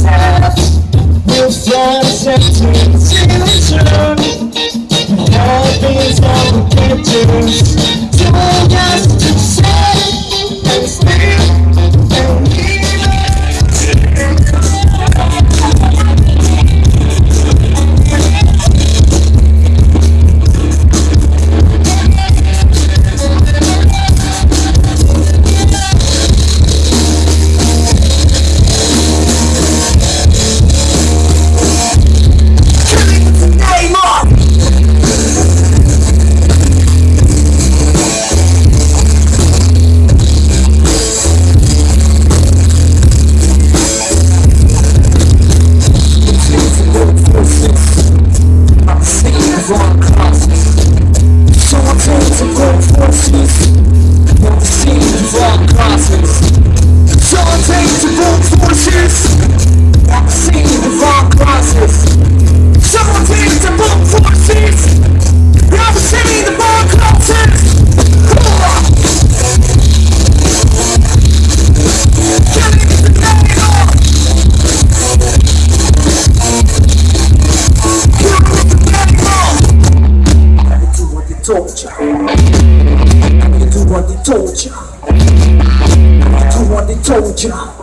yourself With your sentence, future Love is the torture. You do what they told you. You do what they told you.